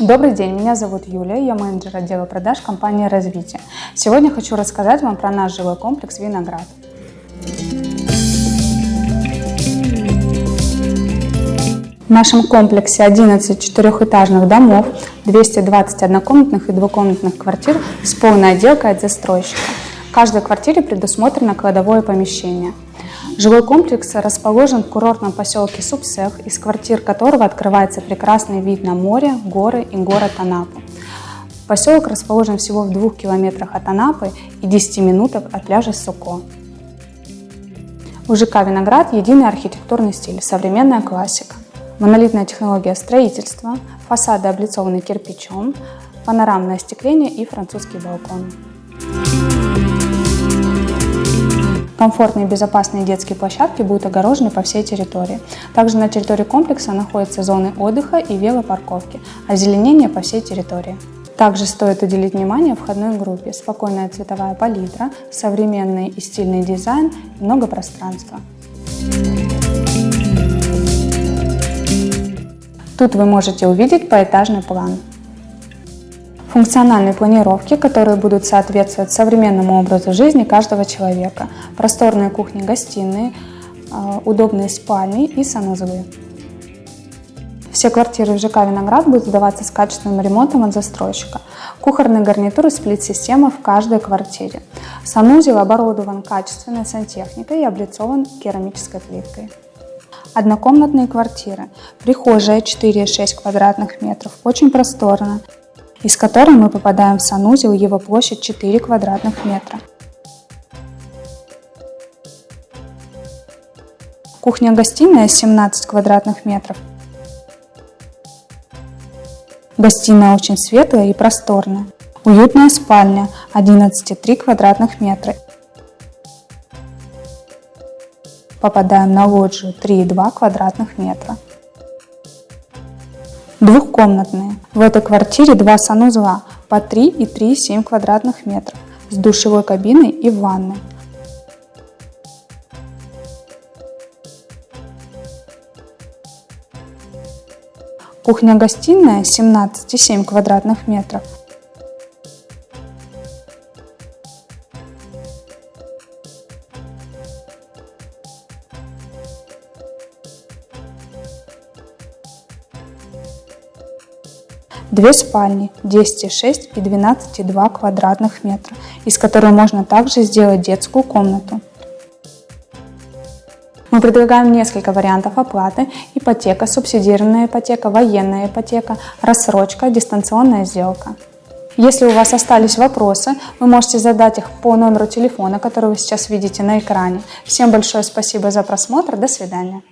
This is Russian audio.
Добрый день, меня зовут Юлия, я менеджер отдела продаж компании «Развитие». Сегодня хочу рассказать вам про наш жилой комплекс «Виноград». В нашем комплексе 11 четырехэтажных домов, 220 однокомнатных и двухкомнатных квартир с полной отделкой от застройщика. В каждой квартире предусмотрено кладовое помещение. Жилой комплекс расположен в курортном поселке Субсех, из квартир которого открывается прекрасный вид на море, горы и город Анапу. Поселок расположен всего в двух километрах от Анапы и 10 минутах от пляжа Суко. У ЖК «Виноград» единый архитектурный стиль, современная классика монолитная технология строительства, фасады облицованы кирпичом, панорамное остекление и французский балкон. Комфортные и безопасные детские площадки будут огорожены по всей территории. Также на территории комплекса находятся зоны отдыха и велопарковки, озеленение по всей территории. Также стоит уделить внимание входной группе. Спокойная цветовая палитра, современный и стильный дизайн, много пространства. Тут вы можете увидеть поэтажный план. Функциональные планировки, которые будут соответствовать современному образу жизни каждого человека. Просторные кухни-гостиные, а, удобные спальни и санузлы. Все квартиры в ЖК «Виноград» будут сдаваться с качественным ремонтом от застройщика. Кухонные гарнитуры сплит-система в каждой квартире. Санузел оборудован качественной сантехникой и облицован керамической плиткой. Однокомнатные квартиры. Прихожая 4,6 квадратных метров, очень просторно, из которой мы попадаем в санузел, его площадь 4 квадратных метра. Кухня-гостиная 17 квадратных метров. Гостиная очень светлая и просторная. Уютная спальня 11,3 квадратных метра попадаем на лоджию 3,2 квадратных метра. Двухкомнатные. В этой квартире два санузла по 3 и 3,7 квадратных метров с душевой кабиной и ванной. Кухня-гостиная 17,7 квадратных метров Две спальни 10,6 и 12,2 квадратных метра, из которой можно также сделать детскую комнату. Мы предлагаем несколько вариантов оплаты. Ипотека, субсидированная ипотека, военная ипотека, рассрочка, дистанционная сделка. Если у вас остались вопросы, вы можете задать их по номеру телефона, который вы сейчас видите на экране. Всем большое спасибо за просмотр. До свидания.